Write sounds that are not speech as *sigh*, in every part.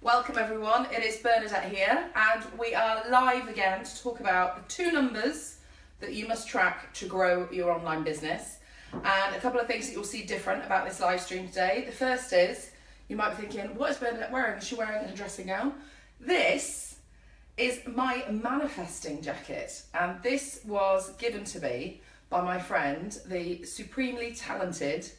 Welcome everyone, it is Bernadette here and we are live again to talk about the two numbers that you must track to grow your online business and a couple of things that you'll see different about this live stream today. The first is, you might be thinking, what is Bernadette wearing? Is she wearing a dressing gown? This is my manifesting jacket and this was given to me by my friend, the supremely talented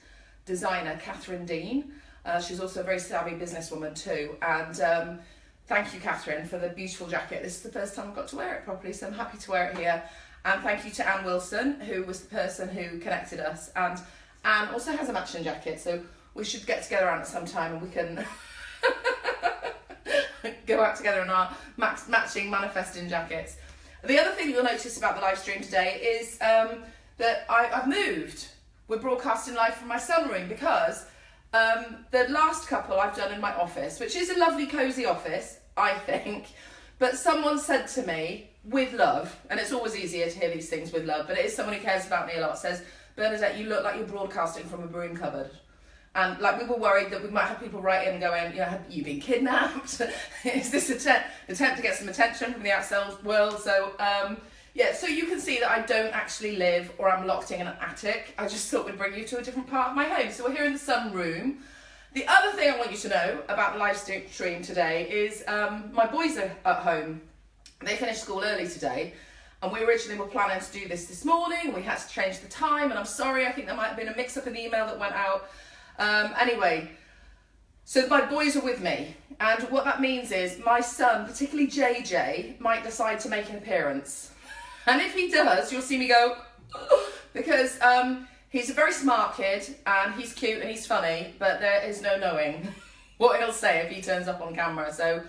designer Catherine Dean. Uh, she's also a very savvy businesswoman too. And um, thank you, Catherine, for the beautiful jacket. This is the first time I've got to wear it properly, so I'm happy to wear it here. And thank you to Anne Wilson, who was the person who connected us. And Anne also has a matching jacket, so we should get together Anne at some time and we can *laughs* go out together in our matching manifesting jackets. The other thing you'll notice about the live stream today is um, that I, have moved. We're broadcasting live from my sunroom because um, the last couple I've done in my office, which is a lovely cosy office, I think, but someone said to me, with love, and it's always easier to hear these things with love, but it is someone who cares about me a lot, says, Bernadette, you look like you're broadcasting from a broom cupboard. And like we were worried that we might have people write in going, you know, have you been kidnapped? *laughs* is this an attempt to get some attention from the outside world? So um, yeah, so you can see that I don't actually live or I'm locked in an attic. I just thought we'd bring you to a different part of my home. So we're here in the sunroom. The other thing I want you to know about the live stream today is um, my boys are at home. They finished school early today and we originally were planning to do this this morning. We had to change the time and I'm sorry, I think there might have been a mix up in the email that went out. Um, anyway, so my boys are with me and what that means is my son, particularly JJ, might decide to make an appearance. And if he does, you'll see me go, *gasps* because um, he's a very smart kid and he's cute and he's funny, but there is no knowing *laughs* what he'll say if he turns up on camera. So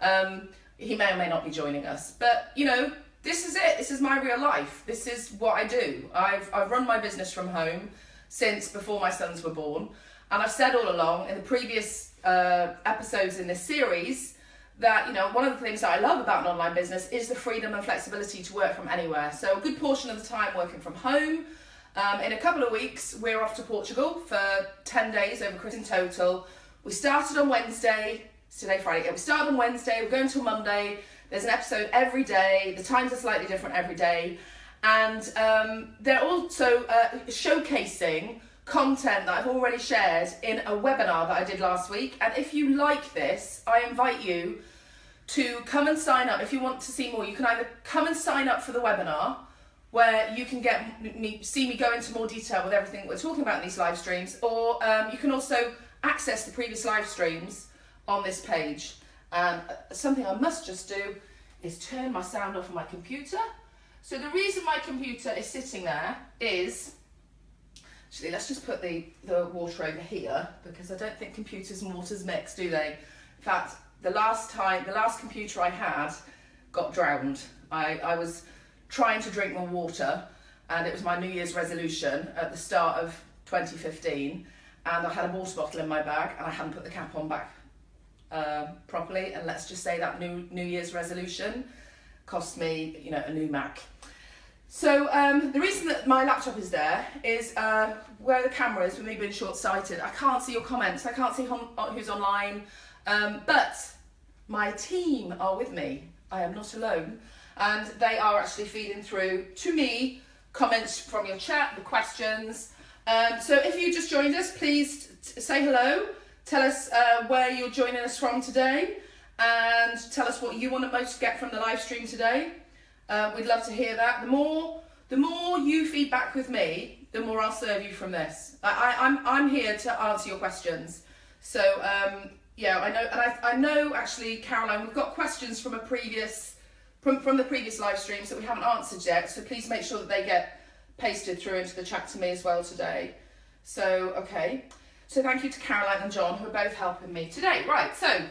um, he may or may not be joining us. But, you know, this is it. This is my real life. This is what I do. I've, I've run my business from home since before my sons were born. And I've said all along in the previous uh, episodes in this series that, you know, one of the things that I love about an online business is the freedom and flexibility to work from anywhere. So a good portion of the time working from home. Um, in a couple of weeks, we're off to Portugal for 10 days over Christmas in total. We started on Wednesday, it's today Friday, yeah, we started on Wednesday, we're going till Monday. There's an episode every day. The times are slightly different every day. And um, they're also uh, showcasing content that I've already shared in a webinar that I did last week. And if you like this, I invite you to come and sign up. If you want to see more, you can either come and sign up for the webinar where you can get me, see me go into more detail with everything we're talking about in these live streams, or um, you can also access the previous live streams on this page. Uh, something I must just do is turn my sound off on my computer. So the reason my computer is sitting there is Actually, let's just put the, the water over here because I don't think computers and waters mix, do they? In fact, the last time, the last computer I had got drowned. I, I was trying to drink more water and it was my New Year's resolution at the start of 2015 and I had a water bottle in my bag and I hadn't put the cap on back uh, properly and let's just say that new New Year's resolution cost me, you know, a new Mac. So um, the reason that my laptop is there is uh, where the camera is, with me being short-sighted, I can't see your comments, I can't see who's online, um, but my team are with me. I am not alone. And they are actually feeding through to me comments from your chat, the questions. Um, so if you just joined us, please say hello. Tell us uh, where you're joining us from today and tell us what you want to most get from the live stream today. Uh, we'd love to hear that. The more, the more you feedback with me, the more I'll serve you from this. I, I, am I'm, I'm here to answer your questions. So um, yeah, I know, and I, I know actually, Caroline, we've got questions from a previous, from, from the previous live streams that we haven't answered yet. So please make sure that they get pasted through into the chat to me as well today. So, okay. So thank you to Caroline and John who are both helping me today. Right, so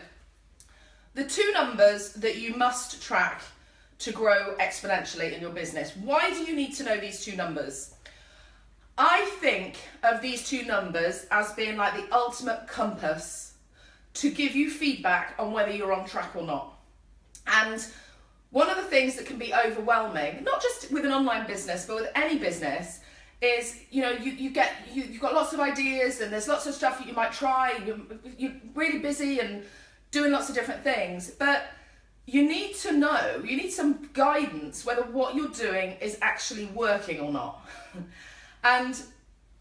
the two numbers that you must track to grow exponentially in your business. Why do you need to know these two numbers? I think of these two numbers as being like the ultimate compass to give you feedback on whether you're on track or not. And one of the things that can be overwhelming, not just with an online business, but with any business, is you know you, you get you, you've got lots of ideas and there's lots of stuff that you might try you're, you're really busy and doing lots of different things. But you need to know, you need some guidance whether what you're doing is actually working or not. *laughs* and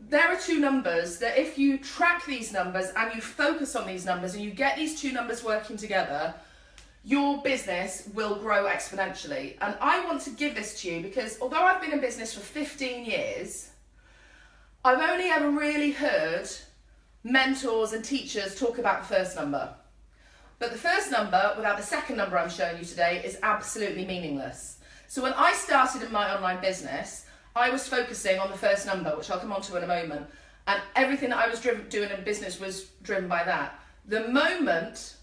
there are two numbers that if you track these numbers and you focus on these numbers and you get these two numbers working together, your business will grow exponentially. And I want to give this to you because although I've been in business for 15 years, I've only ever really heard mentors and teachers talk about the first number. But the first number, without the second number I'm showing you today, is absolutely meaningless. So when I started in my online business, I was focusing on the first number, which I'll come on to in a moment, and everything that I was driven, doing in business was driven by that. The moment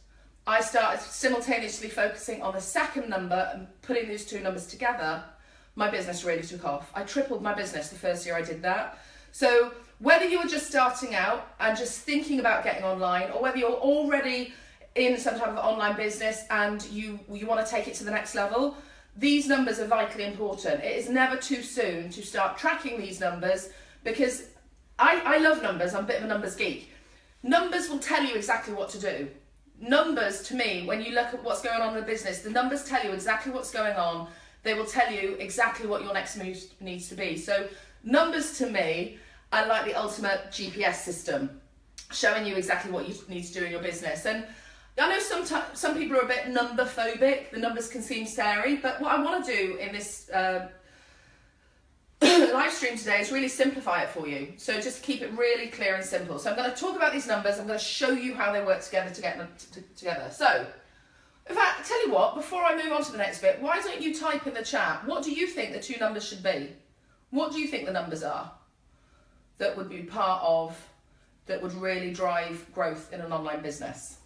I started simultaneously focusing on the second number and putting these two numbers together, my business really took off. I tripled my business the first year I did that. So whether you're just starting out and just thinking about getting online, or whether you're already in some type of online business and you you want to take it to the next level, these numbers are vitally important. It is never too soon to start tracking these numbers because I, I love numbers, I'm a bit of a numbers geek. Numbers will tell you exactly what to do. Numbers, to me, when you look at what's going on in the business, the numbers tell you exactly what's going on. They will tell you exactly what your next move needs to be. So numbers to me are like the ultimate GPS system, showing you exactly what you need to do in your business. And I know some some people are a bit number phobic. The numbers can seem scary, but what I want to do in this uh, *coughs* live stream today is really simplify it for you. So just keep it really clear and simple. So I'm going to talk about these numbers. I'm going to show you how they work together to get them together. So, in fact, tell you what. Before I move on to the next bit, why don't you type in the chat? What do you think the two numbers should be? What do you think the numbers are that would be part of that would really drive growth in an online business?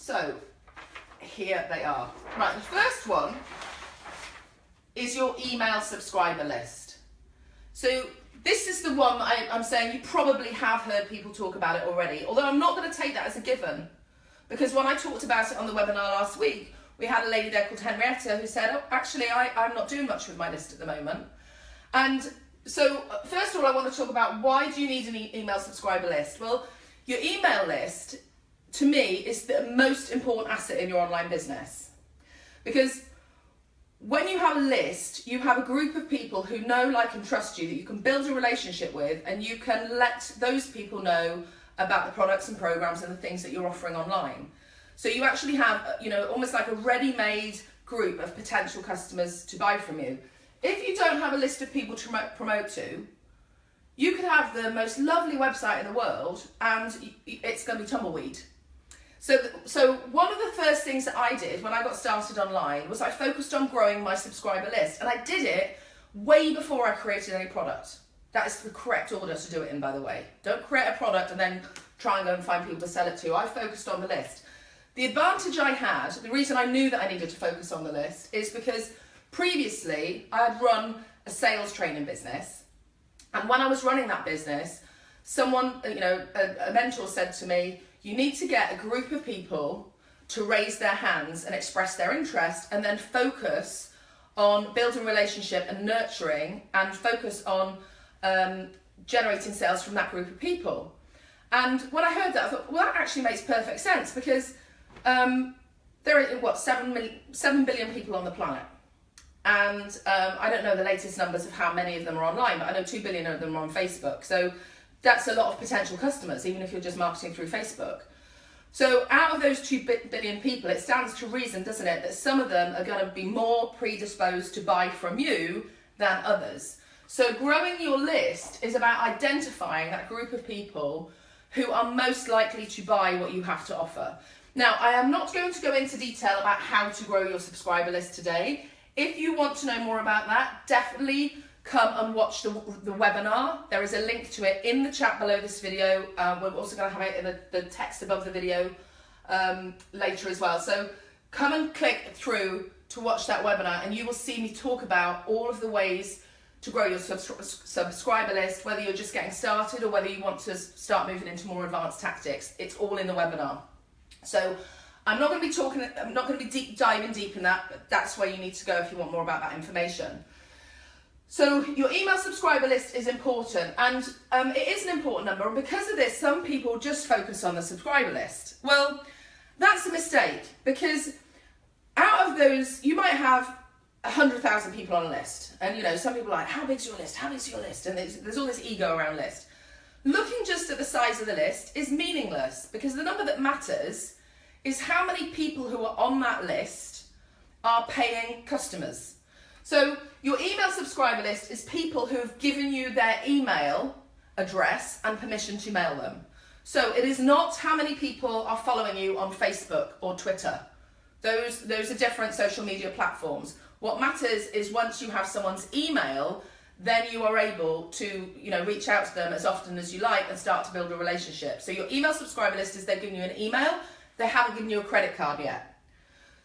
So here they are. Right, the first one is your email subscriber list. So this is the one I, am saying you probably have heard people talk about it already, although I'm not going to take that as a given. Because when I talked about it on the webinar last week, we had a lady there called Henrietta who said, oh, actually, I, I'm not doing much with my list at the moment. And so, uh, first of all, I want to talk about why do you need an e email subscriber list? Well, your email list to me, is the most important asset in your online business. Because when you have a list, you have a group of people who know, like, and trust you that you can build a relationship with, and you can let those people know about the products and programs and the things that you're offering online. So you actually have, you know, almost like a ready-made group of potential customers to buy from you. If you don't have a list of people to promote to, you could have the most lovely website in the world and it's going to be tumbleweed so, so one of the first things that I did when I got started online was I focused on growing my subscriber list, and I did it way before I created any product. That is the correct order to do it in, by the way. Don't create a product and then try and go and find people to sell it to. I focused on the list. The advantage I had, the reason I knew that I needed to focus on the list, is because previously I had run a sales training business, and when I was running that business, someone, you know, a, a mentor said to me, you need to get a group of people to raise their hands and express their interest and then focus on building relationship and nurturing and focus on um, generating sales from that group of people. And when I heard that, I thought, well, that actually makes perfect sense because um, there are, what, 7, million, 7 billion people on the planet. And um, I don't know the latest numbers of how many of them are online, but I know 2 billion of them are on Facebook. So that's a lot of potential customers, even if you're just marketing through Facebook. So out of those 2 billion people, it stands to reason, doesn't it, that some of them are going to be more predisposed to buy from you than others. So growing your list is about identifying that group of people who are most likely to buy what you have to offer. Now, I am not going to go into detail about how to grow your subscriber list today. If you want to know more about that, definitely come and watch the, the webinar. There is a link to it in the chat below this video. Um, we're also going to have it in the, the text above the video um, later as well. So come and click through to watch that webinar and you will see me talk about all of the ways to grow your subscriber list, whether you're just getting started or whether you want to start moving into more advanced tactics. It's all in the webinar. So I'm not going to be talking, I'm not going to be deep diving deep in that, but that's where you need to go if you want more about that information. So your email subscriber list is important and um, it is an important number and because of this some people just focus on the subscriber list. Well That's a mistake because out of those, you might have a hundred thousand people on a list, and you know some people are like, "How big's your list? How big's your list?" And there's, there's all this ego around list. Looking just at the size of the list is meaningless because the number that matters is how many people who are on that list are paying customers. So your email subscriber list is people who have given you their email address and permission to mail them. So it is not how many people are following you on Facebook or Twitter. Those, those are different social media platforms. What matters is once you have someone's email, then you are able to you know reach out to them as often as you like and start to build a relationship. So your email subscriber list is they've given you an email, they haven't given you a credit card yet.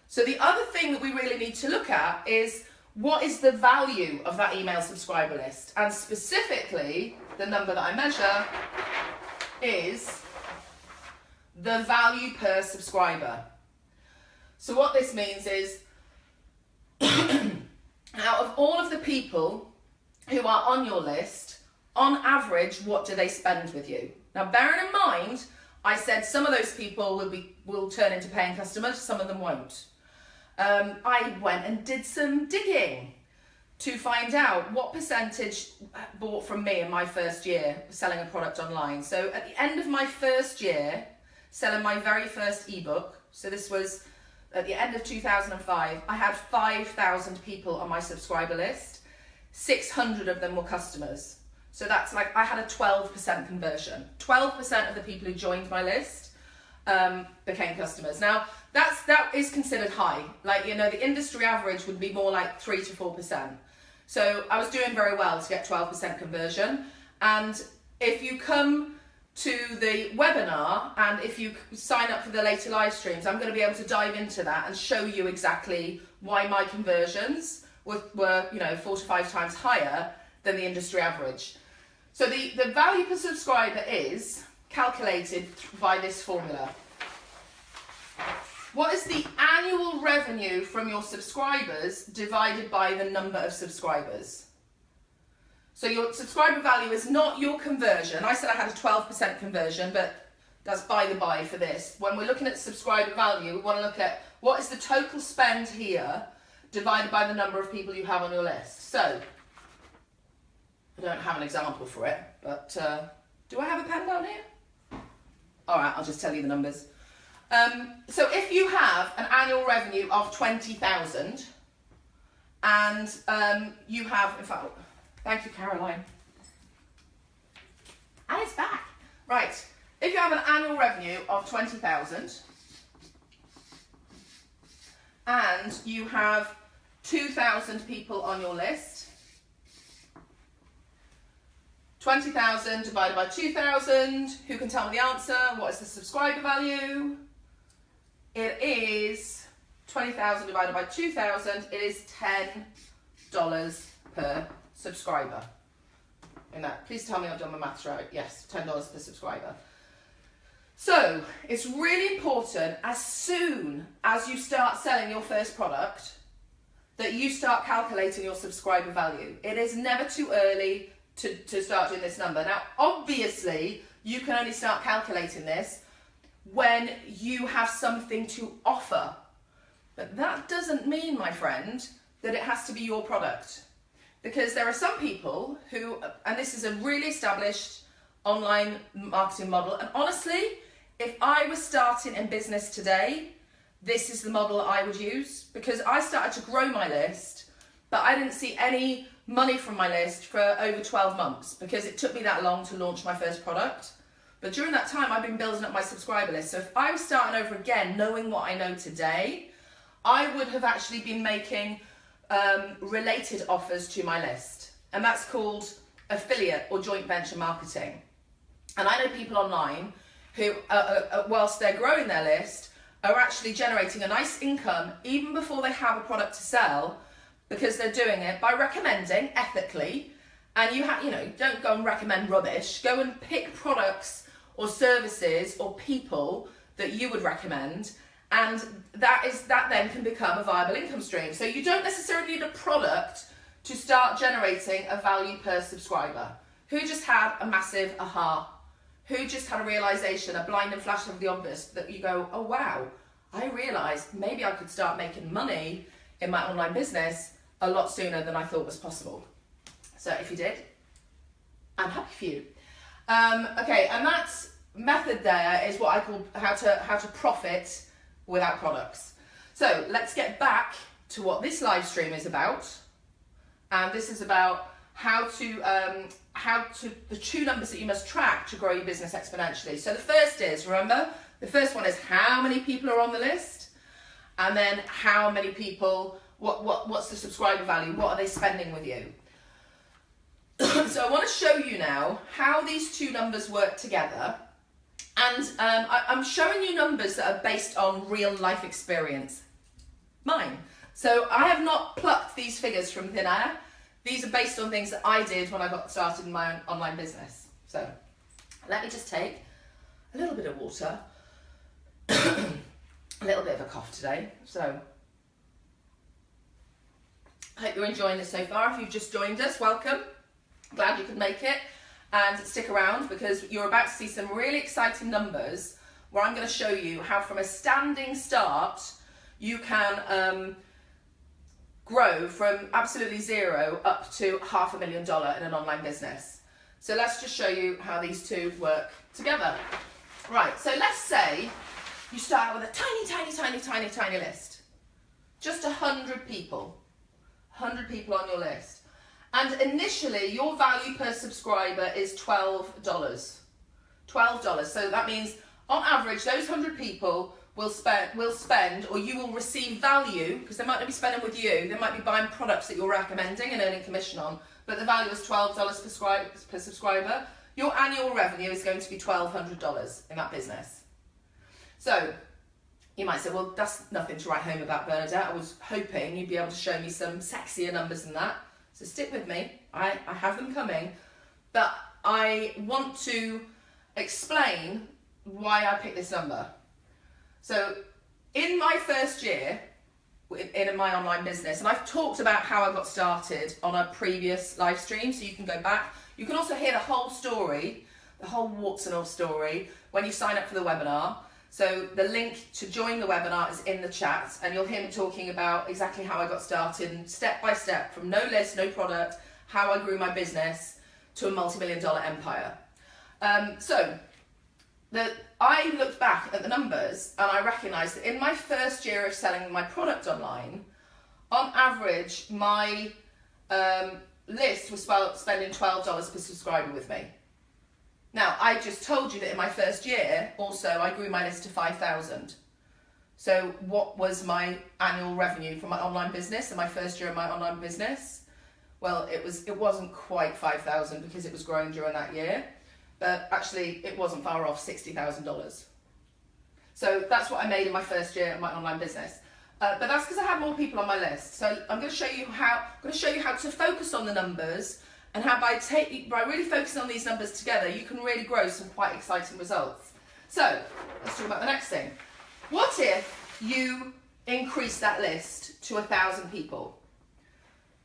So the other thing that we really need to look at is what is the value of that email subscriber list? And specifically, the number that I measure is the value per subscriber. So what this means is *clears throat* out of all of the people who are on your list, on average, what do they spend with you? Now, bearing in mind, I said some of those people will be will turn into paying customers, some of them won't. Um, I went and did some digging to find out what percentage bought from me in my first year selling a product online. So at the end of my first year, selling my very first ebook, so this was at the end of 2005, I had 5,000 people on my subscriber list. 600 of them were customers. So that's like, I had a 12% conversion. 12% of the people who joined my list um, became customers. Now, that's that is considered high. Like, you know, the industry average would be more like 3 to 4%. So I was doing very well to get 12% conversion. And if you come to the webinar and if you sign up for the later live streams, I'm going to be able to dive into that and show you exactly why my conversions were, were you know, four to five times higher than the industry average. So the, the value per subscriber is calculated by this formula. What is the annual revenue from your subscribers divided by the number of subscribers? So your subscriber value is not your conversion. I said I had a 12% conversion, but that's by the by for this. When we're looking at subscriber value, we want to look at what is the total spend here divided by the number of people you have on your list. So, I don't have an example for it, but uh, do I have a pen down here? All right, I'll just tell you the numbers. Um, so if you have an annual revenue of 20,000 and um, you have, in fact, Thank you, Caroline. And it's back. Right, if you have an annual revenue of 20,000 and you have 2,000 people on your list, 20,000 divided by 2,000, who can tell me the answer? What is the subscriber value? It is 20,000 divided by 2,000, it is $10 per subscriber. In that, please tell me I've done my maths right. Yes, $10 per subscriber. So it's really important as soon as you start selling your first product that you start calculating your subscriber value. It is never too early to, to start doing this number. Now, obviously, you can only start calculating this when you have something to offer. But that doesn't mean, my friend, that it has to be your product because there are some people who, and this is a really established online marketing model, and honestly, if I was starting in business today, this is the model I would use because I started to grow my list, but I didn't see any money from my list for over 12 months because it took me that long to launch my first product. But during that time, I've been building up my subscriber list. So if I was starting over again, knowing what I know today, I would have actually been making um, related offers to my list. And that's called affiliate or joint venture marketing. And I know people online who, uh, uh, uh, whilst they're growing their list, are actually generating a nice income even before they have a product to sell because they're doing it by recommending ethically. And you have, you know, don't go and recommend rubbish. Go and pick products or services or people that you would recommend and that is that then can become a viable income stream. So you don't necessarily need a product to start generating a value per subscriber. Who just had a massive aha? Who just had a realization, a blinding flash of the obvious that you go, oh wow, I realized maybe I could start making money in my online business a lot sooner than I thought was possible. So if you did, I'm happy for you. Um, okay, and that method there is what I call how to how to profit without products. So let's get back to what this live stream is about, and this is about how to um, how to the two numbers that you must track to grow your business exponentially. So the first is remember the first one is how many people are on the list, and then how many people what what what's the subscriber value? What are they spending with you? *clears throat* so I want to show you now how these two numbers work together. And um, I, I'm showing you numbers that are based on real life experience. Mine. So I have not plucked these figures from thin air. These are based on things that I did when I got started in my own online business. So let me just take a little bit of water, *clears throat* a little bit of a cough today. So hope you're enjoying this so far. If you've just joined us, welcome. Glad you could make it and stick around because you're about to see some really exciting numbers where I'm going to show you how from a standing start you can um, grow from absolutely zero up to half a million dollar in an online business. So let's just show you how these two work together. Right, so let's say you start with a tiny, tiny, tiny, tiny, tiny list. Just a hundred people. 100 people on your list. And initially, your value per subscriber is $12. $12. So that means, on average, those 100 people will spend, will spend or you will receive value, because they might not be spending with you, they might be buying products that you're recommending and earning commission on, but the value is $12 per, per subscriber. Your annual revenue is going to be $1,200 in that business. So you might say, well, that's nothing to write home about, Bernadette. I was hoping you'd be able to show me some sexier numbers than that. So stick with me. I, I have them coming. But I want to explain why I picked this number. So in my first year in my online business, and I've talked about how I got started on a previous live stream, so you can go back. You can also hear the whole story, the whole warts and all story, when you sign up for the webinar. So the link to join the webinar is in the chat and you'll hear me talking about exactly how I got started and step by step from no list, no product, how I grew my business to a multi-million dollar empire. Um, so the, I looked back at the numbers and I recognised that in my first year of selling my product online, on average, my um, list was spending $12 per subscriber with me. Now, I just told you that in my first year, also, I grew my list to 5,000. So what was my annual revenue from my online business in my first year of my online business? Well, it, was, it wasn't quite 5,000 because it was growing during that year, but actually it wasn't far off $60,000. So that's what I made in my first year of my online business. Uh, but that's because I had more people on my list. So I'm going to show you how I'm going to show you how to focus on the numbers and how by, by really focusing on these numbers together, you can really grow some quite exciting results. So, let's talk about the next thing. What if you increase that list to a thousand people?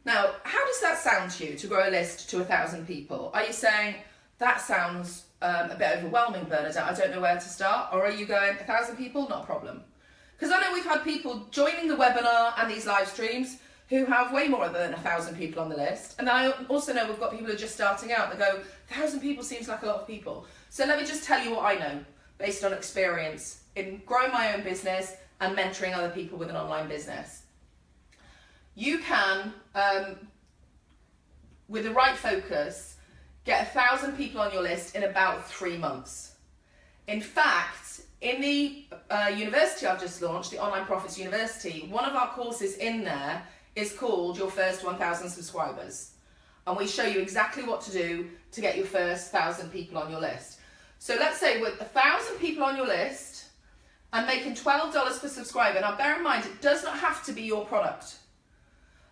Now, how does that sound to you to grow a list to a thousand people? Are you saying, that sounds um, a bit overwhelming, Bernadette, I don't know where to start? Or are you going, a thousand people, not a problem? Because I know we've had people joining the webinar and these live streams who have way more than a thousand people on the list. And I also know we've got people who are just starting out that go, thousand people seems like a lot of people. So let me just tell you what I know based on experience in growing my own business and mentoring other people with an online business. You can, um, with the right focus, get a thousand people on your list in about three months. In fact, in the uh, university I've just launched, the Online Profits University, one of our courses in there is called Your First 1000 Subscribers. And we show you exactly what to do to get your first 1,000 people on your list. So let's say with a 1,000 people on your list and making $12 per subscriber. Now bear in mind, it does not have to be your product.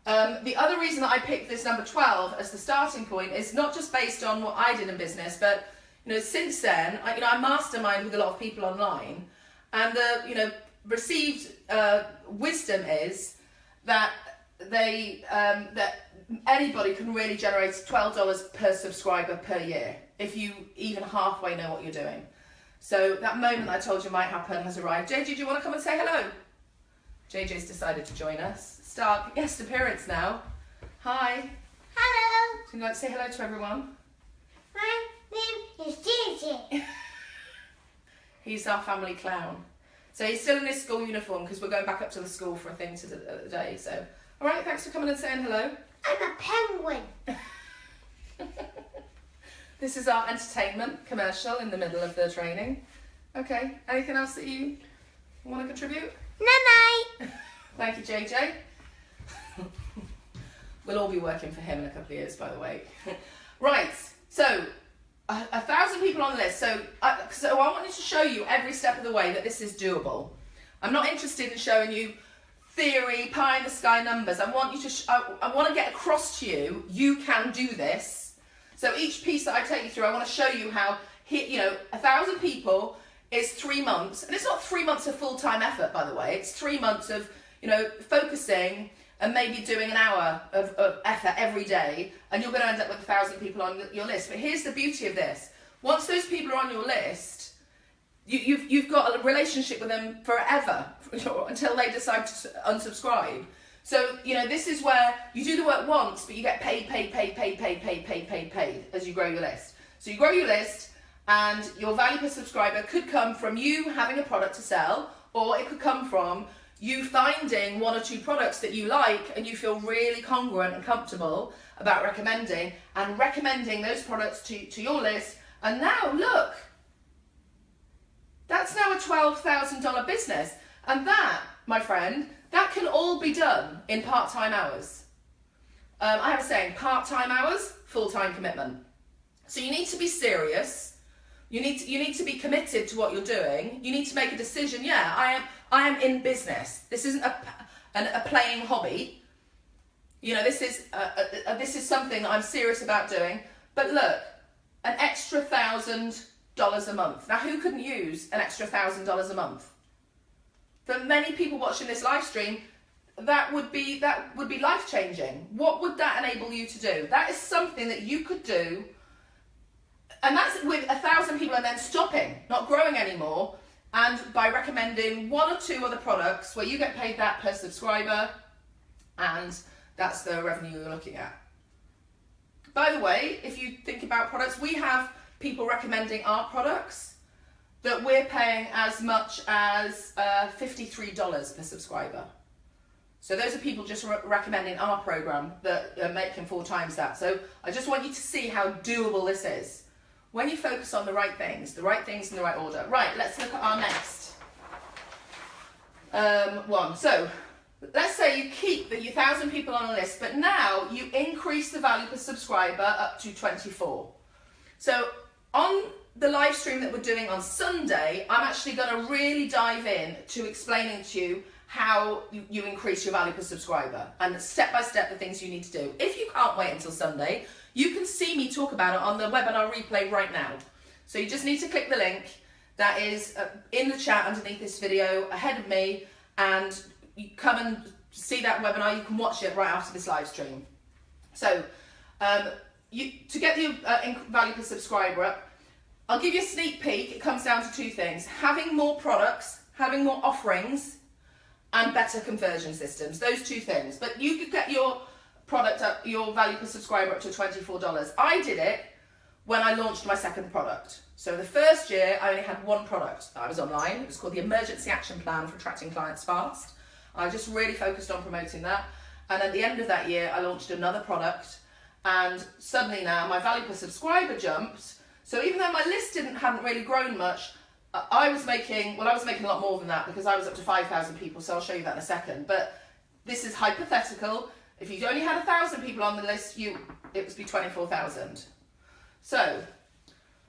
Um, the other reason that I picked this number 12 as the starting point is not just based on what I did in business, but you know, since then, I, you know, I mastermind with a lot of people online, and the you know received uh, wisdom is that they um, that anybody can really generate twelve dollars per subscriber per year if you even halfway know what you're doing. So that moment I told you might happen has arrived. JJ, do you want to come and say hello? JJ's decided to join us. Start guest appearance now. Hi. Hello, Would you like to say hello to everyone? my name is Gigi. *laughs* He's our family clown. So he's still in his school uniform because we're going back up to the school for a thing today. So, all right, thanks for coming and saying hello. I'm a penguin. *laughs* This is our entertainment commercial in the middle of the training. Okay, anything else that you want to contribute? Night *laughs* Thank you, JJ. *laughs* we'll all be working for him in a couple of years, by the way. right, so a, a thousand people on the list. So, uh, so I wanted to show you every step of the way that this is doable. I'm not interested in showing you theory, pie in the sky numbers. I want you to. I, I want to get across to you. You can do this. So each piece that I take you through, I want to show you how. He, you know, a thousand people is three months, and it's not three months of full time effort, by the way. It's three months of you know focusing and maybe doing an hour of, of effort every day, and you're going to end up with a thousand people on your list. But here's the beauty of this: once those people are on your list, you, you've you've got a relationship with them forever *laughs* until they decide to unsubscribe. So you know this is where you do the work once, but you get paid, paid, paid, paid, paid, paid, paid, paid, paid as you grow your list. So you grow your list, and your value per subscriber could come from you having a product to sell, or it could come from you finding one or two products that you like and you feel really congruent and comfortable about recommending, and recommending those products to, to your list. And now look, that's now a $12,000 business. And that, my friend, that can all be done in part time hours. Um, I have a saying part time hours, full time commitment. So you need to be serious. You need to, you need to be committed to what you're doing. You need to make a decision. Yeah, I am I am in business. This isn't a, an, a playing hobby. You know, this is a, a, a, this is something that I'm serious about doing. But look, an extra thousand dollars a month. Now, who couldn't use an extra thousand dollars a month? For many people watching this live stream, that would be that would be life changing. What would that enable you to do? That is something that you could do, and that's with a thousand people and then stopping, not growing anymore, and by recommending one or two other products where you get paid that per subscriber, and that's the revenue you're looking at. By the way, if you think about products, we have people recommending our products that we're paying as much as uh, $53 per subscriber. So those are people just re- recommending our program that are making four times that. So I just want you to see how doable this is. When you focus on the right things, the right things in the right order. Right, let's look at our next um, one. So let's say you keep the 1,000 people on a list, but now you increase the value per subscriber up to 24. So on the live stream that we're doing on Sunday, I'm actually going to really dive in to explaining to you how you, increase your value per subscriber and step by step the things you need to do. If you can't wait until Sunday, you can see me talk about it on the webinar replay right now. So you just need to click the link that is uh, in the chat underneath this video ahead of me and you come and see that webinar. You can watch it right after this live stream. So um, you, to get the uh, value per subscriber up, I'll give you a sneak peek. It comes down to two things. Having more products, having more offerings, and better conversion systems. Those two things. But you could get your product up, your value per subscriber up to $24. I did it when I launched my second product. So the first year, I only had one product. I was online. It was called the Emergency Action Plan for Attracting Clients Fast. I just really focused on promoting that. And at the end of that year, I launched another product. And suddenly now my value per subscriber jumped. So even though my list didn't hadn't really grown much, I was making well, I was making a lot more than that because I was up to five thousand people. So I'll show you that in a second. But this is hypothetical. If you only had a thousand people on the list, you it would be twenty four thousand. So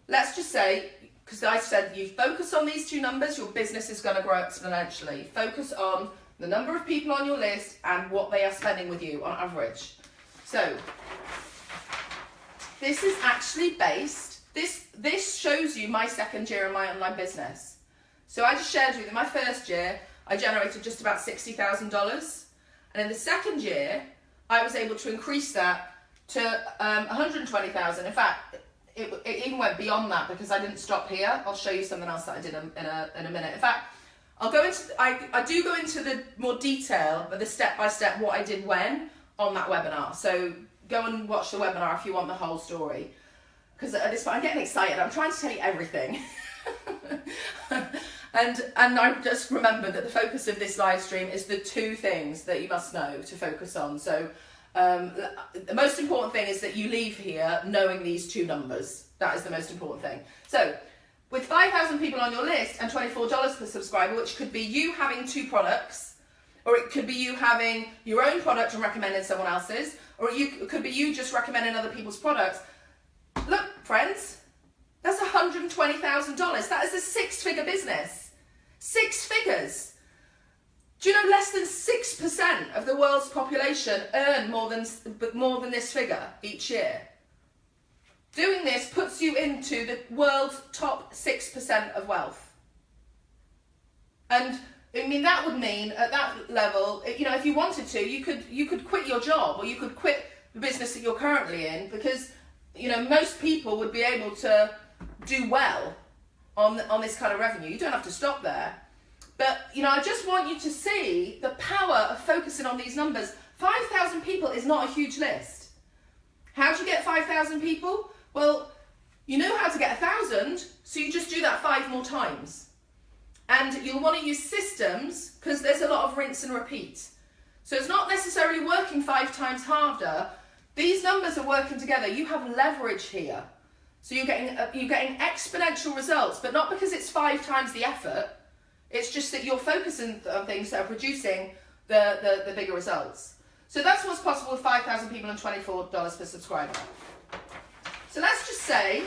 let's just say, because I said you focus on these two numbers, your business is going to grow exponentially. Focus on the number of people on your list and what they are spending with you on average. So this is actually based, this, this shows you my second year in my online business. So I just shared with you, my first year, I generated just about $60,000. And in the second year, I was able to increase that to um, 120,000. In fact, it, it even went beyond that because I didn't stop here. I'll show you something else that I did in, in a in a minute. In fact, I'll go into I I do go into the more detail, but the step by step what I did when on that webinar. So go and watch the webinar if you want the whole story. Because at this point, I'm getting excited. I'm trying to tell you everything. *laughs* and and I just remember that the focus of this live stream is the two things that you must know to focus on. So um, the most important thing is that you leave here knowing these two numbers. That is the most important thing. So with 5,000 people on your list and $24 per subscriber, which could be you having two products, or it could be you having your own product and recommending someone else's, or you, it could be you just recommending other people's products. Look, friends, that's $120,000. That is a six figure business. Six figures. Do you know less than 6% of the world's population earn more than, more than this figure each year? Doing this puts you into the world's top 6% of wealth. And I mean that would mean at that level, you know, if you wanted to, you could you could quit your job or you could quit the business that you're currently in because you know most people would be able to do well on on this kind of revenue. You don't have to stop there. But you know, I just want you to see the power of focusing on these numbers. 5,000 people is not a huge list. How do you get 5,000 people? Well, you know how to get a thousand, so you just do that five more times. And you'll want to use systems because there's a lot of rinse and repeat. So it's not necessarily working five times harder. These numbers are working together. You have leverage here. So you're getting uh, you're getting exponential results, but not because it's five times the effort. It's just that you're focusing on things that are producing the, the, the bigger results. So that's what's possible with 5,000 people and $24 per subscriber. So let's just say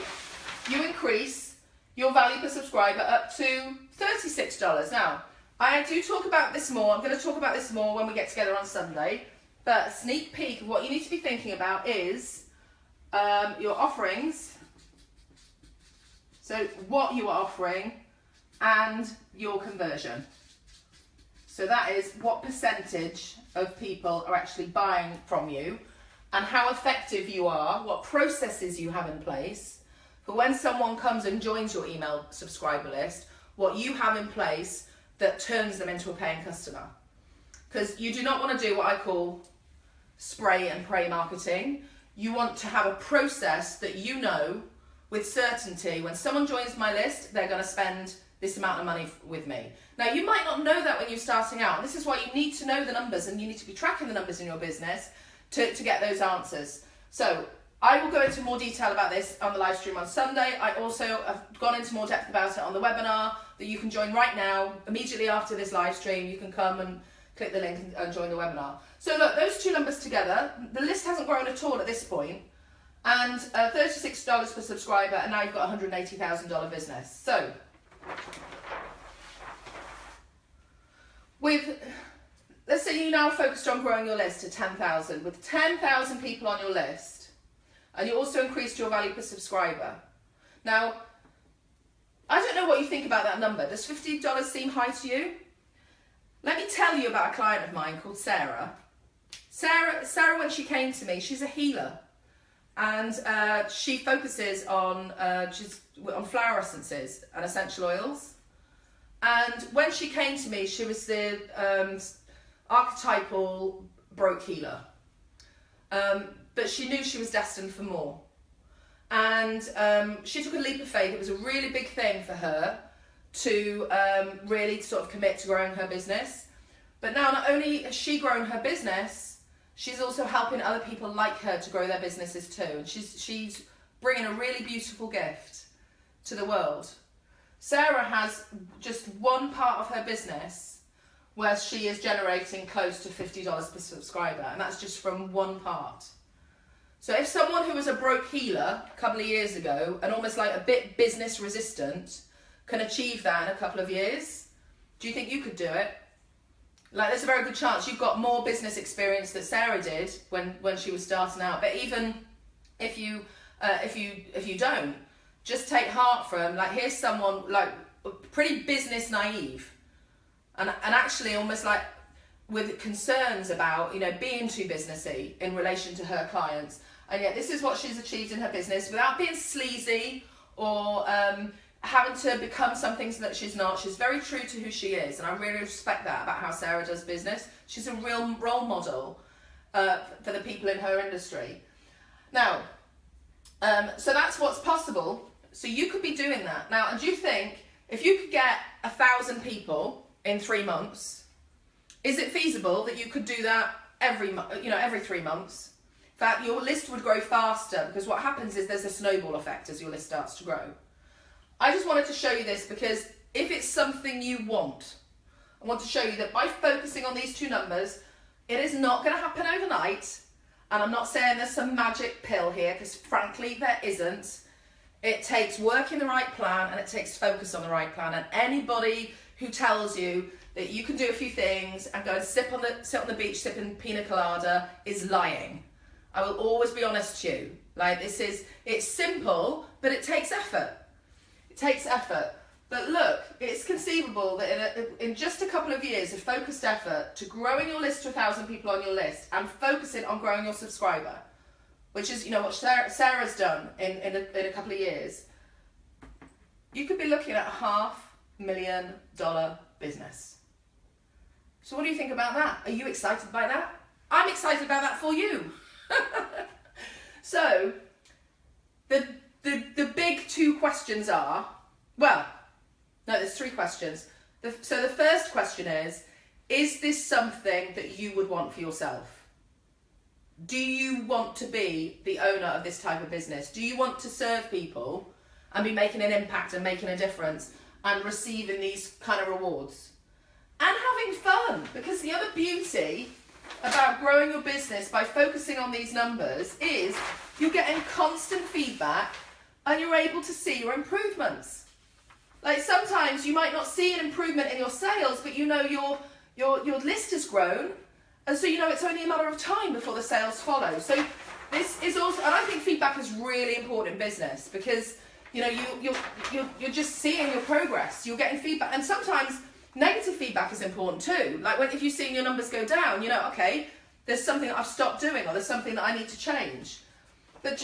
you increase your value per subscriber up to $36. Now, I do talk about this more. I'm going to talk about this more when we get together on Sunday. But sneak peek what you need to be thinking about is um, your offerings. So what you are offering and your conversion. So that is what percentage of people are actually buying from you and how effective you are, what processes you have in place for when someone comes and joins your email subscriber list, what you have in place that turns them into a paying customer. Because you do not want to do what I call spray and pray marketing. You want to have a process that you know with certainty when someone joins my list, they're going to spend this amount of money with me. Now, you might not know that when you're starting out. This is why you need to know the numbers and you need to be tracking the numbers in your business to, to get those answers. So, I will go into more detail about this on the live stream on Sunday. I also have gone into more depth about it on the webinar that you can join right now. Immediately after this live stream, you can come and click the link and join the webinar. So look, those two numbers together, the list hasn't grown at all at this point, and uh, $36 per subscriber, and now you've got a $180,000 business. So with let's say you now focused on growing your list to 10,000 with 10,000 people on your list and you also increased your value per subscriber. Now, I don't know what you think about that number. Does $50 seem high to you? Let me tell you about a client of mine called Sarah. Sarah, Sarah when she came to me, she's a healer and uh, she focuses on uh, she's on flower essences and essential oils. And when she came to me, she was the um, archetypal broke healer. Um, but she knew she was destined for more. And um, she took a leap of faith. It was a really big thing for her to um, really sort of commit to growing her business. But now, not only has she grown her business, she's also helping other people like her to grow their businesses too. And she's, she's bringing a really beautiful gift to the world. Sarah has just one part of her business where she is generating close to $50 per subscriber, and that's just from one part. So if someone who was a broke healer a couple of years ago and almost like a bit business resistant can achieve that in a couple of years, do you think you could do it? Like there's a very good chance you've got more business experience that Sarah did when when she was starting out. But even if you uh, if you if you don't, just take heart from like here's someone like pretty business naive, and and actually almost like with concerns about you know being too businessy in relation to her clients, and yet this is what she's achieved in her business without being sleazy or um, having to become something that she's not. She's very true to who she is, and I really respect that about how Sarah does business. She's a real role model uh, for the people in her industry. Now, um, so that's what's possible. So you could be doing that now. And do you think if you could get a thousand people in three months, is it feasible that you could do that every you know every three months? In fact, your list would grow faster because what happens is there's a snowball effect as your list starts to grow. I just wanted to show you this because if it's something you want, I want to show you that by focusing on these two numbers, it is not going to happen overnight. And I'm not saying there's some magic pill here because frankly there isn't. It takes working the right plan and it takes focus on the right plan. And anybody who tells you that you can do a few things and go and sip on the sit on the beach sipping pina colada is lying. I will always be honest to you. Like this is it's simple, but it takes effort. Takes effort. But look, it's conceivable that in, a, in just a couple of years of focused effort to growing your list to a thousand people on your list and focusing on growing your subscriber, which is you know what Sarah, Sarah's done in, in, a, in a couple of years, you could be looking at a half million dollar business. So what do you think about that? Are you excited by that? I'm excited about that for you. *laughs* so the, the the big two questions are well, no, there's three questions. The, so the first question is is this something that you would want for yourself? Do you want to be the owner of this type of business? Do you want to serve people and be making an impact and making a difference and receiving these kind of rewards? And having fun because the other beauty about growing your business by focusing on these numbers is you're getting constant feedback and you're able to see your improvements. Like sometimes you might not see an improvement in your sales, but you know your your your list has grown, and so you know it's only a matter of time before the sales follow. So this is also, and I think feedback is really important in business because you know you you're you're, you're just seeing your progress. You're getting feedback, and sometimes negative feedback is important too. Like when if you're seeing your numbers go down, you know, okay, there's something I've stopped doing, or there's something that I need to change. But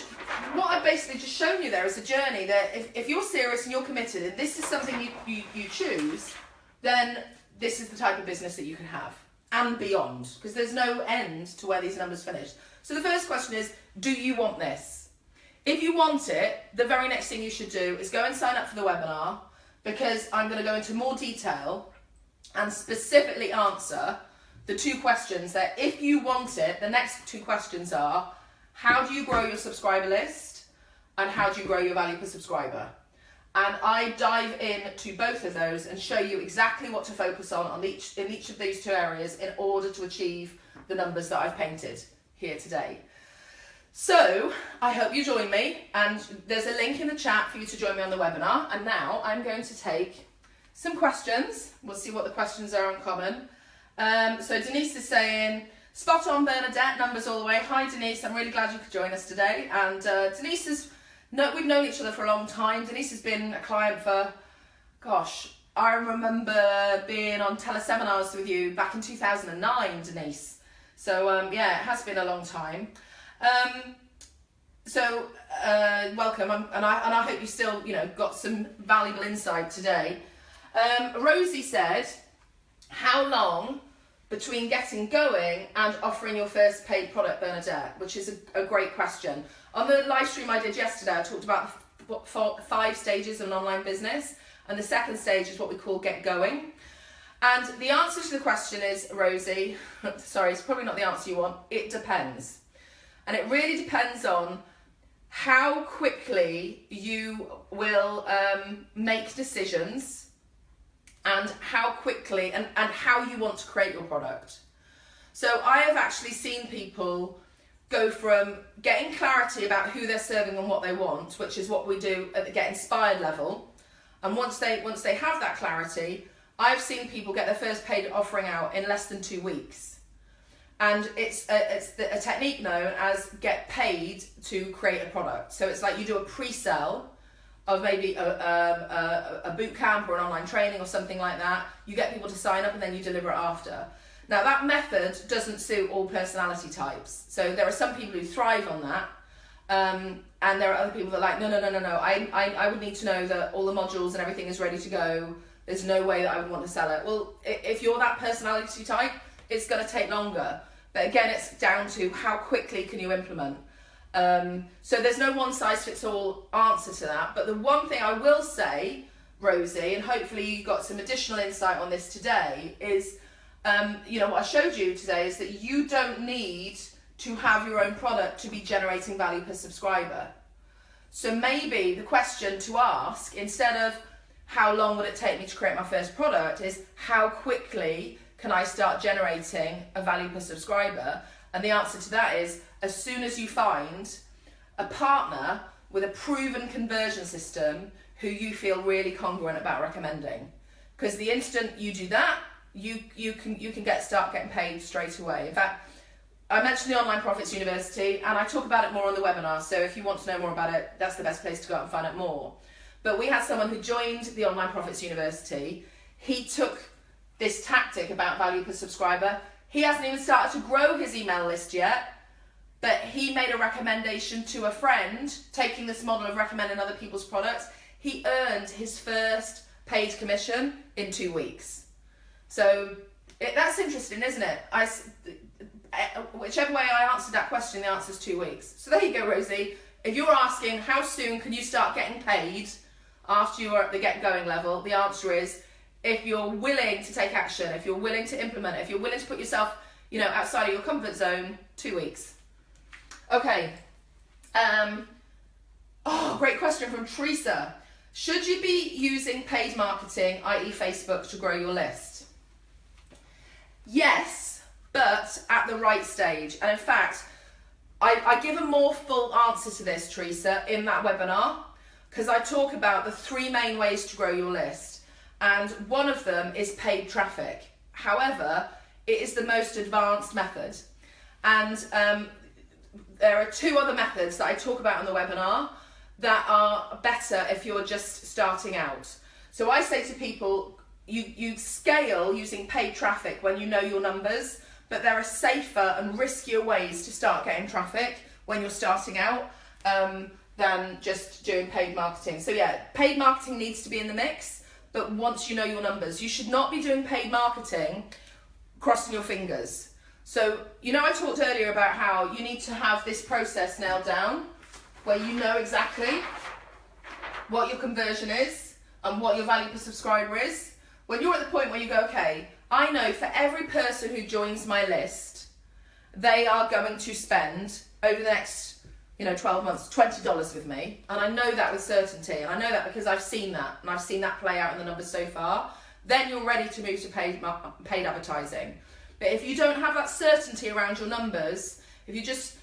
what I've basically just shown you there is a journey that if, if you're serious and you're committed and this is something you, you, you choose, then this is the type of business that you can have and beyond because there's no end to where these numbers finish. So the first question is, do you want this? If you want it, the very next thing you should do is go and sign up for the webinar because I'm going to go into more detail and specifically answer the two questions that if you want it, the next two questions are, how do you grow your subscriber list and how do you grow your value per subscriber and I dive in to both of those and show you exactly what to focus on, on each in each of these two areas in order to achieve the numbers that I've painted here today. So I hope you join me and there's a link in the chat for you to join me on the webinar and now I'm going to take some questions. We'll see what the questions are on common. Um, so Denise is saying, Spot on, Bernadette, numbers all the way. Hi, Denise. I'm really glad you could join us today. And uh, Denise is, no, we've known each other for a long time. Denise has been a client for, gosh, I remember being on teleseminars with you back in 2009, Denise. So um, yeah, it has been a long time. Um, so uh, welcome, um, and I and I hope you still, you know, got some valuable insight today. Um, Rosie said, "How long between getting going and offering your first paid product, Bernadette? Which is a, a great question. On the live stream I did yesterday, I talked about five stages of an online business, and the second stage is what we call get going. And the answer to the question is, Rosie, *laughs* sorry, it's probably not the answer you want, it depends. And it really depends on how quickly you will um, make decisions and how quickly and, and how you want to create your product. So I have actually seen people go from getting clarity about who they're serving and what they want, which is what we do at the Get Inspired level. And once they once they have that clarity, I've seen people get their first paid offering out in less than two weeks. And it's a, it's the, a technique known as get paid to create a product. So it's like you do a pre-sell of maybe a, a, a, boot camp or an online training or something like that. You get people to sign up and then you deliver it after. Now, that method doesn't suit all personality types. So, there are some people who thrive on that, um, and there are other people that are like, no, no, no, no, no. I, I, I would need to know that all the modules and everything is ready to go. There's no way that I would want to sell it. Well, if you're that personality type, it's going to take longer. But again, it's down to how quickly can you implement. Um, so there's no one size fits all answer to that. But the one thing I will say, Rosie, and hopefully you got some additional insight on this today, is um, you know what I showed you today is that you don't need to have your own product to be generating value per subscriber. So maybe the question to ask instead of how long would it take me to create my first product is how quickly can I start generating a value per subscriber? And the answer to that is as soon as you find a partner with a proven conversion system who you feel really congruent about recommending. Because the instant you do that, you you can you can get start getting paid straight away. In fact, I mentioned the Online Profits University and I talk about it more on the webinar. So if you want to know more about it, that's the best place to go out and find out more. But we had someone who joined the Online Profits University. He took this tactic about value per subscriber. He hasn't even started to grow his email list yet, but he made a recommendation to a friend, taking this model of recommending other people's products. He earned his first paid commission in two weeks. So it, that's interesting, isn't it? uh, whichever way I answered that question, the answer is two weeks. So there you go, Rosie. If you're asking how soon can you start getting paid after you're at the get going level, the answer is if you're willing to take action, if you're willing to implement, if you're willing to put yourself, you know, outside of your comfort zone, two weeks. Okay. Um, oh, great question from Teresa. Should you be using paid marketing, i.e., Facebook, to grow your list? Yes, but at the right stage. And in fact, I, I give a more full answer to this, Teresa, in that webinar because I talk about the three main ways to grow your list. And one of them is paid traffic. However, it is the most advanced method. And um, there are two other methods that I talk about in the webinar that are better if you're just starting out. So I say to people, you, you scale using paid traffic when you know your numbers, but there are safer and riskier ways to start getting traffic when you're starting out um, than just doing paid marketing. So yeah, paid marketing needs to be in the mix, but once you know your numbers, you should not be doing paid marketing crossing your fingers. So, you know, I talked earlier about how you need to have this process nailed down where you know exactly what your conversion is and what your value per subscriber is. When you're at the point where you go, okay, I know for every person who joins my list, they are going to spend over the next, you know, 12 months, $20 with me. And I know that with certainty. And I know that because I've seen that and I've seen that play out in the numbers so far. Then you're ready to move to paid, paid advertising. But if you don't have that certainty around your numbers, if you're just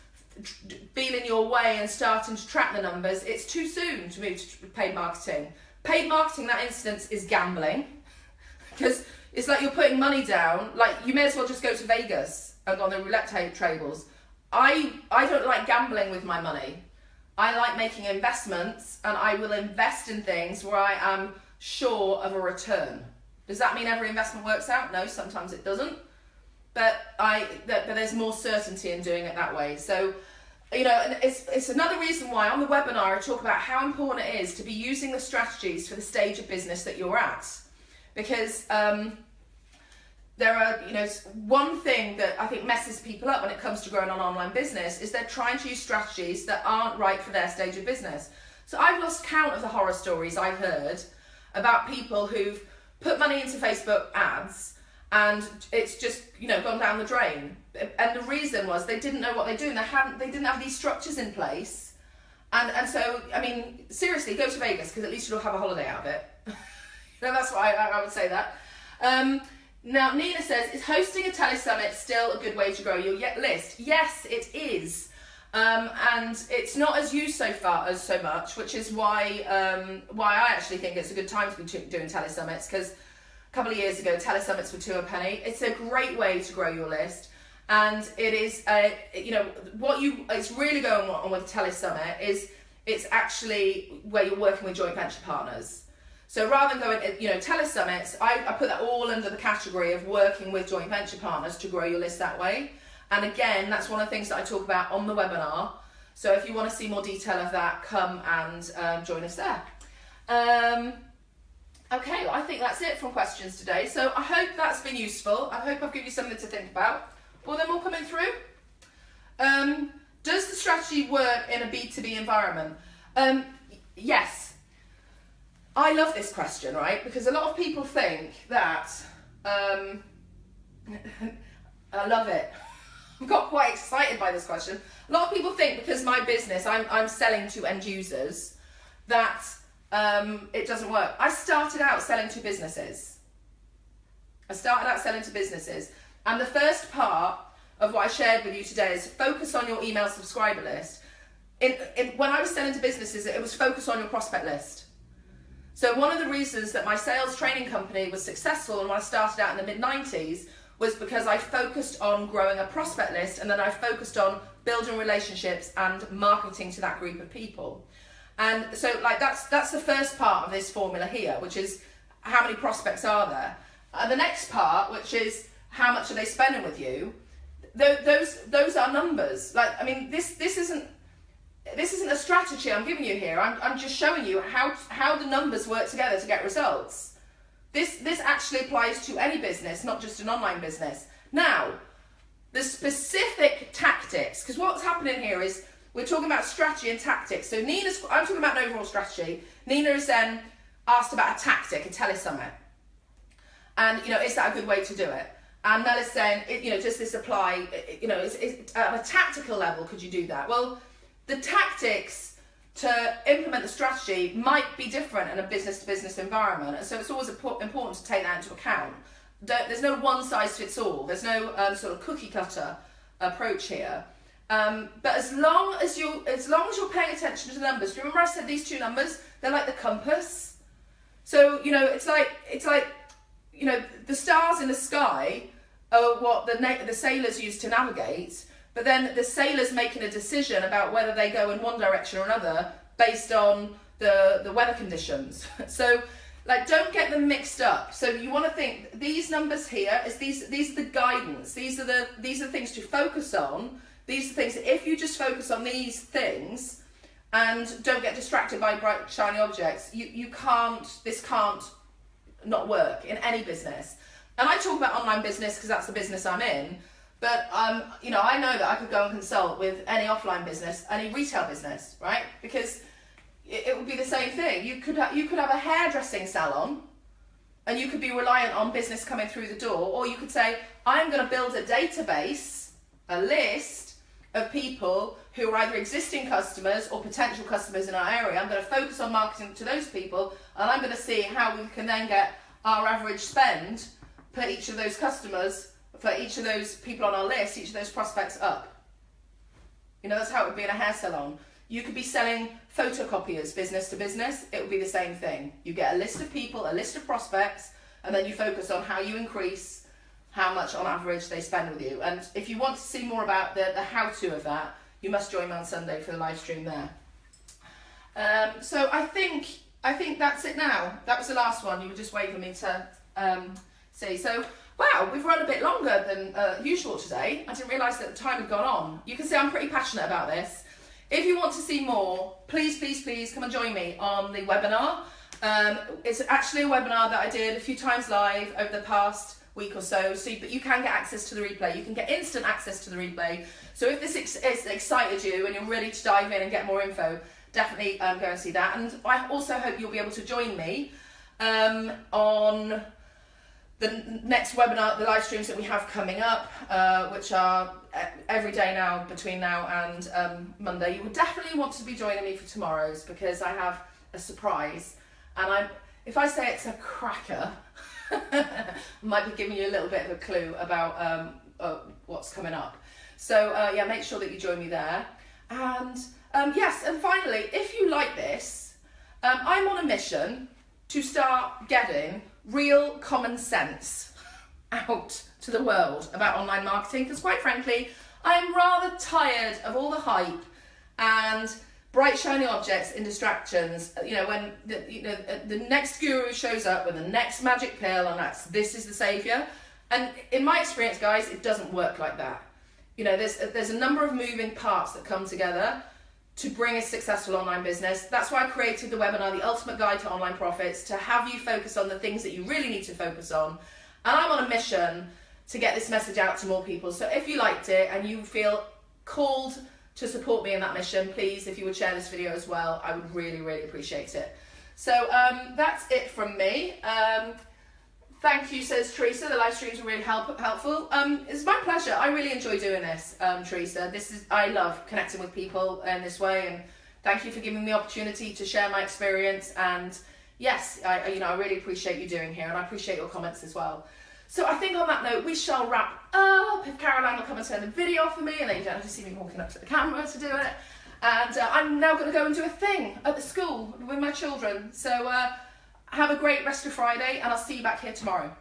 feeling your way and starting to track the numbers, it's too soon to move to paid marketing. Paid marketing, that instance, is gambling *laughs* because it's like you're putting money down. Like you may as well just go to Vegas and go on the roulette tables. I I don't like gambling with my money. I like making investments, and I will invest in things where I am sure of a return. Does that mean every investment works out? No, sometimes it doesn't. But I that, but there's more certainty in doing it that way. So you know, and it's it's another reason why on the webinar I talk about how important it is to be using the strategies for the stage of business that you're at, because um, there are you know one thing that I think messes people up when it comes to growing an online business is they're trying to use strategies that aren't right for their stage of business. So I've lost count of the horror stories I've heard about people who've put money into Facebook ads and it's just you know gone down the drain. And the reason was they didn't know what they're doing. They hadn't they didn't have these structures in place. And and so i mean seriously go to vegas because at least you'll have a holiday out of it. *laughs* You that's why i, I would say that. Um, now nina says is hosting a tele summit still a good way to grow your list? Yes it is. Um, and it's not as used so far as so much which is why um, why i actually think it's a good time to be doing tele summits because a couple of years ago, telesummits for two a penny. It's a great way to grow your list, and it is a you know what you it's really going on with telesummit is it's actually where you're working with joint venture partners. So rather than going, you know, telesummits, I, I put that all under the category of working with joint venture partners to grow your list that way. And again, that's one of the things that I talk about on the webinar. So if you want to see more detail of that, come and um, join us there. Um, okay, I think that's it from questions today. So I hope that's been useful. I hope I've given you something to think about. All them all coming through? Um, does the strategy work in a B2B environment? Um, yes. I love this question, right? Because a lot of people think that, um, *laughs* I love it. *laughs* I got quite excited by this question. A lot of people think because my business, I'm, I'm selling to end users, that um, it doesn't work. I started out selling to businesses. I started out selling to businesses. And the first part of what I shared with you today is focus on your email subscriber list. In, in, when I was selling to businesses, it was focus on your prospect list. So one of the reasons that my sales training company was successful and when I started out in the mid 90s was because I focused on growing a prospect list and then I focused on building relationships and marketing to that group of people. And so like that's that's the first part of this formula here, which is how many prospects are there. And the next part, which is how much are they spending with you, those those are numbers. Like I mean, this this isn't this isn't a strategy I'm giving you here. I'm I'm just showing you how how the numbers work together to get results. This this actually applies to any business, not just an online business. Now, the specific tactics, because what's happening here is we're talking about strategy and tactics. So Nina's I'm talking about an overall strategy. Nina is then asked about a tactic, a telesummit. And you know, is that a good way to do it? And Mel is saying, you know, does this apply, you know, is, is, at a tactical level, could you do that? Well, the tactics to implement the strategy might be different in a business to business environment. And so it's always important to take that into account. There's no one size fits all. There's no um, sort of cookie cutter approach here. Um, but as long as you as long as you're paying attention to the numbers, remember I said these two numbers? They're like the compass. So you know it's like it's like you know the stars in the sky are what the, the sailors use to navigate, but then the sailors making a decision about whether they go in one direction or another based on the, the weather conditions. *laughs* so like don't get them mixed up. So you want to think these numbers here is these these are the guidance. These are the these are the things to focus on. These are things that if you just focus on these things and don't get distracted by bright shiny objects, you, you can't this can't not work in any business. And I talk about online business because that's the business I'm in. But um, you know, I know that I could go and consult with any offline business, any retail business, right? Because it, it would be the same thing. You could you could have a hairdressing salon, and you could be reliant on business coming through the door, or you could say, I'm going to build a database, a list of people who are either existing customers or potential customers in our area. I'm going to focus on marketing to those people, and I'm going to see how we can then get our average spend per each of those customers, for each of those people on our list, each of those prospects up. You know, that's how it would be in a hair salon. You could be selling photocopiers business to business, it would be the same thing. You get a list of people, a list of prospects, and then you focus on how you increase how much on average they spend with you. And if you want to see more about the, the how to of that, you must join me on Sunday for the live stream there. Um, so I think I think that's it now. That was the last one. You were just waiting for me to um, see. So, wow, we've run a bit longer than uh, usual today. I didn't realise that the time had gone on. You can see I'm pretty passionate about this. If you want to see more, please, please, please come and join me on the webinar. Um, it's actually a webinar that I did a few times live over the past week or so, so but you can get access to the replay. You can get instant access to the replay. So if this ex excited you and you're ready to dive in and get more info, definitely um, go and see that. And I also hope you'll be able to join me um, on the next webinar, the live streams that we have coming up, uh, which are every day now between now and um, Monday, you will definitely want to be joining me for tomorrow's because I have a surprise. And I'm, if I say it's a cracker, *laughs* might be giving you a little bit of a clue about um, uh, what's coming up. So uh, yeah, make sure that you join me there. And um, yes, and finally, if you like this, um, I'm on a mission to start getting real common sense *laughs* out to the world about online marketing because quite frankly I am rather tired of all the hype and bright shiny objects and distractions. Uh, you know, when the, you know uh, the next guru shows up with the next magic pill, and that's this is the savior. And in my experience, guys, it doesn't work like that. You know, there's uh, there's a number of moving parts that come together to bring a successful online business. That's why I created the webinar, The Ultimate Guide to Online Profits, to have you focus on the things that you really need to focus on. And I'm on a mission to get this message out to more people. So if you liked it and you feel called to support me in that mission, please, if you would share this video as well, I would really, really appreciate it. So um, that's it from me. Um, thank you, says Teresa. The live streams were really help helpful. Um, it's my pleasure. I really enjoy doing this, um, Teresa. This is I love connecting with people in this way, and thank you for giving me the opportunity to share my experience. And yes, I you know I really appreciate you doing here, and I appreciate your comments as well. So I think on that note, we shall wrap up. If Caroline will come and turn the video off for me, and then you don't have to see me walking up to the camera to do it. And uh, I'm now going to go and do a thing at the school with my children. So uh, have a great rest of Friday, and I'll see you back here tomorrow.